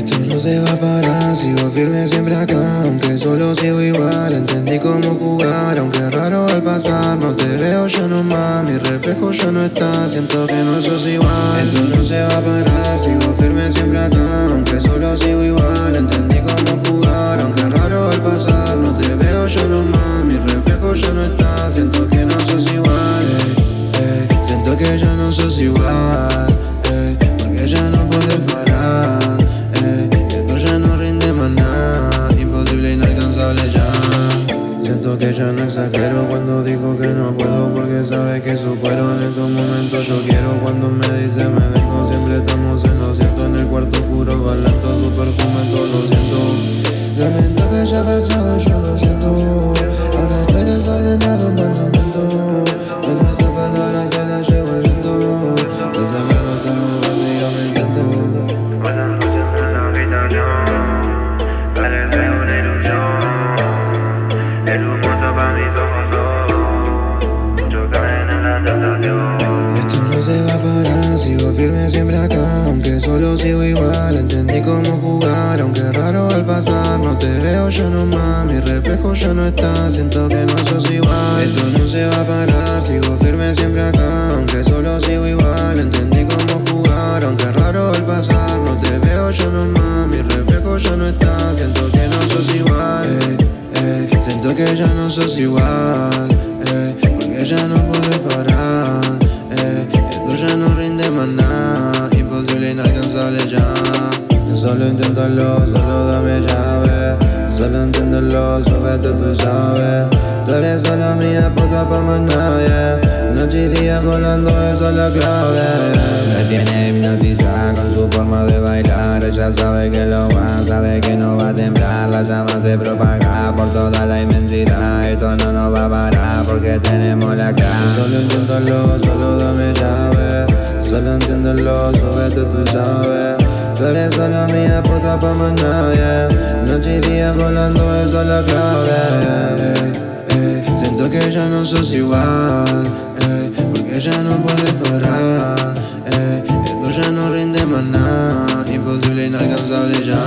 Esto no se va a parar, sigo firme siempre acá Aunque solo sigo igual, entendí cómo jugar Aunque raro al pasar, no te veo yo nomás Mi reflejo ya no está, siento que no sos igual Esto no se va a parar, sigo firme Siento que ya no exagero cuando digo que no puedo Porque sabes que supero en estos momentos. Yo quiero Cuando me dice me vengo siempre estamos en lo cierto En el cuarto oscuro bailando tu perfume todo lo siento Lamento que haya pasado yo lo siento. Ahora estoy desordenado mal momento Todas esas palabras ya las llevo el viento. Desagrado estamos vacío me siento sigo firme siempre acá Aunque solo sigo igual, entendí cómo jugar Aunque raro al pasar, no te veo yo nomás Mi reflejo ya no está, siento que no sos igual Esto no se va a parar, sigo firme siempre acá Aunque solo sigo igual, entendí cómo jugar Aunque raro al pasar, no te veo yo nomás Mi reflejo ya no está, siento que no sos igual Ey, ey, Siento que ya no sos igual ey, Porque ya no Inténtalo, solo dame llave. Solo entiéndelo, súbete tú sabes. Tú eres solo mía, puta pa' más nadie. Noche y día colando, esa es la clave. Me tiene hipnotizada con su forma de bailar. Ella sabe que lo va, sabe que no va a temblar. La llama se propaga por toda la inmensidad. Esto no nos va a parar porque tenemos la clave Solo inténtalo, solo dame llave. Solo entiéndelo, súbete tú sabes Tú eres solo mía, puta pa' más nadie. Noche y día volando, esa es la clave. Siento que ya no sos igual eh, Porque ya no puedes parar eh, Esto ya no rinde más nada Imposible, inalcanzable ya.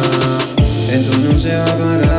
Esto no se va a parar.